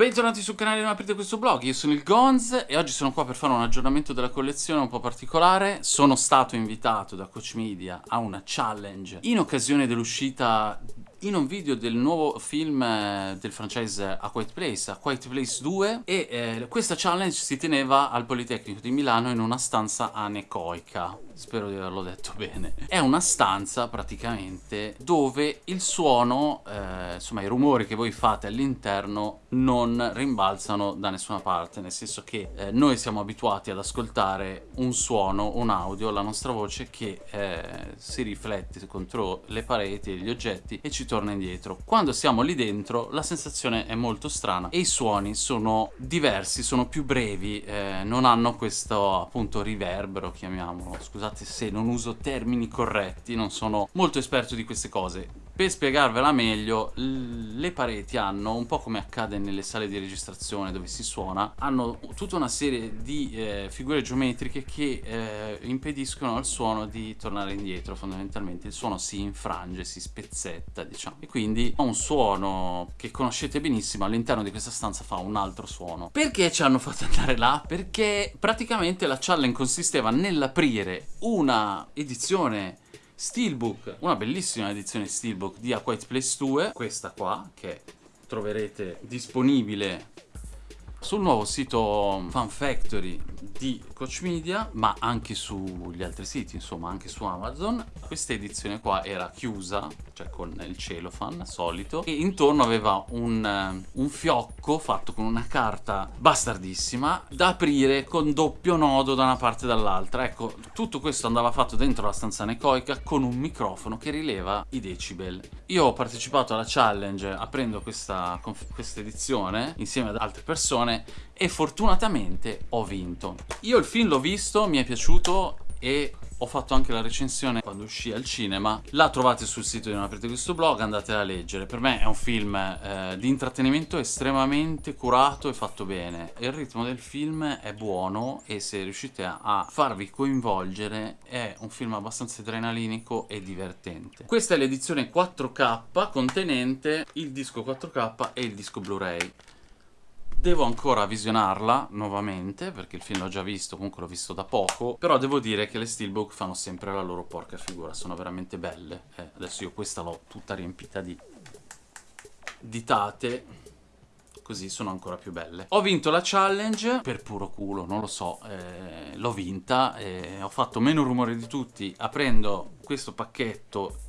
Bentornati sul canale Non aprite questo blog, io sono il Gonz e oggi sono qua per fare un aggiornamento della collezione un po' particolare. Sono stato invitato da Coach Media a una challenge in occasione dell'uscita in un video del nuovo film eh, del franchise A Quiet Place, A Quiet Place 2 e eh, questa challenge si teneva al Politecnico di Milano in una stanza anecoica. Spero di averlo detto bene. È una stanza praticamente dove il suono, eh, insomma i rumori che voi fate all'interno non rimbalzano da nessuna parte nel senso che eh, noi siamo abituati ad ascoltare un suono, un audio, la nostra voce che eh, si riflette contro le pareti e gli oggetti e ci torna indietro. Quando siamo lì dentro la sensazione è molto strana e i suoni sono diversi, sono più brevi, eh, non hanno questo appunto riverbero, chiamiamolo, scusate se non uso termini corretti, non sono molto esperto di queste cose. Per spiegarvela meglio, le pareti hanno, un po' come accade nelle sale di registrazione dove si suona, hanno tutta una serie di eh, figure geometriche che eh, impediscono al suono di tornare indietro fondamentalmente. Il suono si infrange, si spezzetta, diciamo. E quindi un suono che conoscete benissimo all'interno di questa stanza fa un altro suono. Perché ci hanno fatto andare là? Perché praticamente la challenge consisteva nell'aprire una edizione Steelbook, una bellissima edizione Steelbook di A Quiet Place 2, questa qua che troverete disponibile sul nuovo sito Fan Factory di Coach Media ma anche sugli altri siti insomma anche su Amazon questa edizione qua era chiusa cioè con il cellophane solito e intorno aveva un, eh, un fiocco fatto con una carta bastardissima da aprire con doppio nodo da una parte e dall'altra. Ecco tutto questo andava fatto dentro la stanza necoica con un microfono che rileva i decibel. Io ho partecipato alla challenge aprendo questa, questa edizione insieme ad altre persone persone e fortunatamente ho vinto. Io il film l'ho visto, mi è piaciuto e ho fatto anche la recensione quando uscì al cinema. La trovate sul sito di Non aprite questo blog andatela a leggere. Per me è un film eh, di intrattenimento estremamente curato e fatto bene. Il ritmo del film è buono e se riuscite a farvi coinvolgere è un film abbastanza adrenalinico e divertente. Questa è l'edizione 4K contenente il disco 4K e il disco Blu-ray Devo ancora visionarla nuovamente, perché il film l'ho già visto, comunque l'ho visto da poco, però devo dire che le Steelbook fanno sempre la loro porca figura, sono veramente belle. Eh, adesso io questa l'ho tutta riempita di ditate, così sono ancora più belle. Ho vinto la challenge per puro culo, non lo so, eh, l'ho vinta, eh, ho fatto meno rumore di tutti aprendo questo pacchetto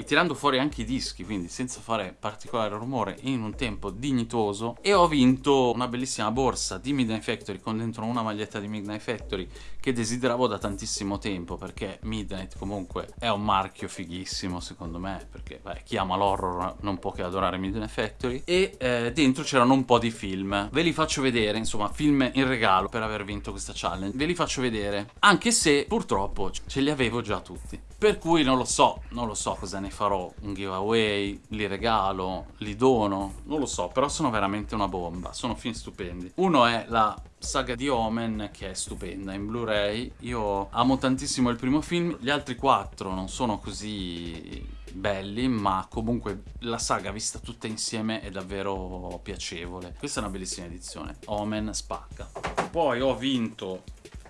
e tirando fuori anche i dischi, quindi senza fare particolare rumore in un tempo dignitoso e ho vinto una bellissima borsa di Midnight Factory con dentro una maglietta di Midnight Factory che desideravo da tantissimo tempo perché Midnight comunque è un marchio fighissimo secondo me perché beh, chi ama l'horror non può che adorare Midnight Factory. E eh, dentro c'erano un po' di film. Ve li faccio vedere insomma film in regalo per aver vinto questa challenge. Ve li faccio vedere anche se purtroppo ce li avevo già tutti per cui non lo so non lo so cosa ne farò un giveaway, li regalo, li dono, non lo so, però sono veramente una bomba, sono film stupendi. Uno è la saga di Omen che è stupenda in Blu-ray, io amo tantissimo il primo film, gli altri quattro non sono così belli ma comunque la saga vista tutta insieme è davvero piacevole. Questa è una bellissima edizione Omen spacca. Poi ho vinto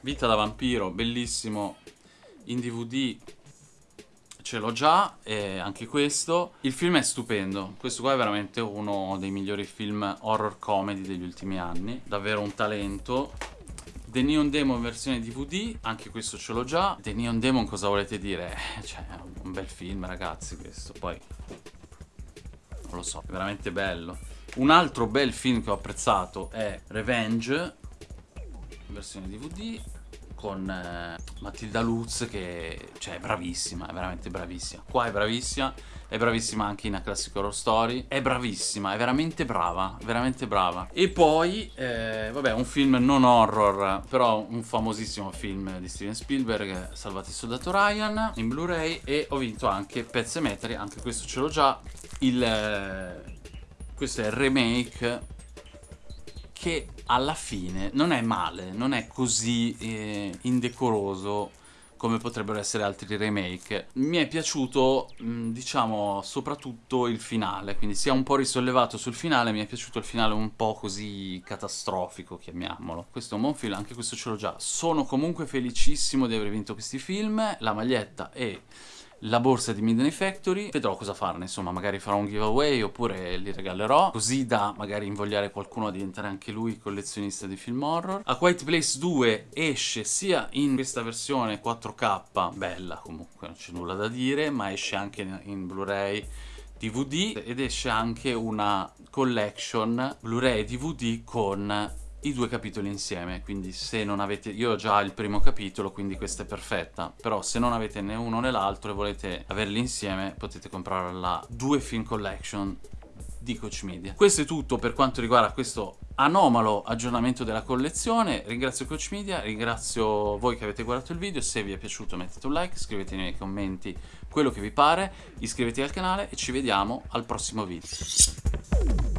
Vita da vampiro bellissimo in DVD ce l'ho già, e anche questo. Il film è stupendo, questo qua è veramente uno dei migliori film horror comedy degli ultimi anni, davvero un talento. The Neon Demon versione DVD, anche questo ce l'ho già. The Neon Demon cosa volete dire? Cioè, è un bel film ragazzi questo, poi... Non lo so, è veramente bello. Un altro bel film che ho apprezzato è Revenge, versione DVD con eh, Matilda Lutz che cioè, è bravissima, è veramente bravissima. Qua è bravissima, è bravissima anche in A Classic Horror Story, è bravissima, è veramente brava, veramente brava. E poi, eh, vabbè, un film non horror, però un famosissimo film di Steven Spielberg, Salvati il soldato Ryan, in Blu-ray, e ho vinto anche Pet Cemetery, anche questo ce l'ho già, il... Eh, questo è il remake che alla fine non è male, non è così eh, indecoroso come potrebbero essere altri remake. Mi è piaciuto, mm, diciamo, soprattutto il finale, quindi si è un po' risollevato sul finale, mi è piaciuto il finale un po' così catastrofico, chiamiamolo. Questo è un buon film, anche questo ce l'ho già. Sono comunque felicissimo di aver vinto questi film, la maglietta e la borsa di Midnight Factory, vedrò cosa farne, insomma, magari farò un giveaway oppure li regalerò, così da magari invogliare qualcuno a diventare anche lui collezionista di film horror. A Quiet Place 2 esce sia in questa versione 4K, bella comunque, non c'è nulla da dire, ma esce anche in Blu-ray DVD ed esce anche una collection Blu-ray DVD con i due capitoli insieme, quindi se non avete... Io ho già il primo capitolo, quindi questa è perfetta, però se non avete né uno né l'altro e volete averli insieme, potete comprare la due film collection di Coach Media. Questo è tutto per quanto riguarda questo anomalo aggiornamento della collezione. Ringrazio Coach Media, ringrazio voi che avete guardato il video. Se vi è piaciuto mettete un like, scrivete nei commenti quello che vi pare, iscrivetevi al canale e ci vediamo al prossimo video.